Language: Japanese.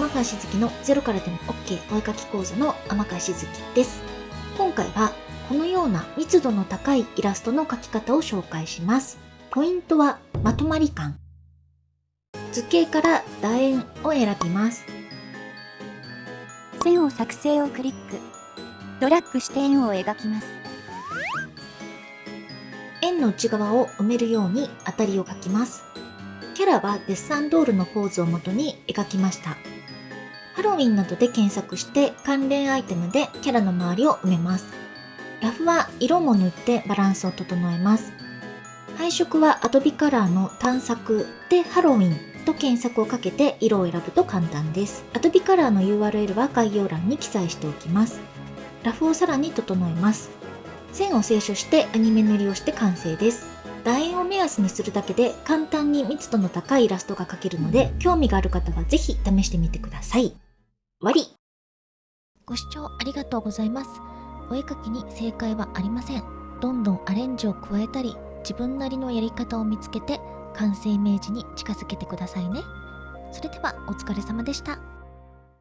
川しずきのゼロからでも OK お絵かき講座の天川しずきです。今回はこのような密度の高いイラストの描き方を紹介します。ポイントはまとまり感。図形から楕円を選びます。線を作成をクリック。ドラッグして円を描きます。円の内側を埋めるように当たりを描きます。キャラはデッサンドールのポーズを元に描きました。ハロウィンなどで検索して関連アイテムでキャラの周りを埋めます。ラフは色も塗ってバランスを整えます。配色は Adobe カラーの探索でハロウィンと検索をかけて色を選ぶと簡単です。Adobe カラーの URL は概要欄に記載しておきます。ラフをさらに整えます。線を清書してアニメ塗りをして完成です。楕円を目安にするだけで簡単に密度の高いイラストが描けるので、興味がある方はぜひ試してみてください。終わりご視聴ありがとうございます。お絵描きに正解はありません。どんどんアレンジを加えたり、自分なりのやり方を見つけて、完成イメージに近づけてくださいね。それではお疲れ様でした。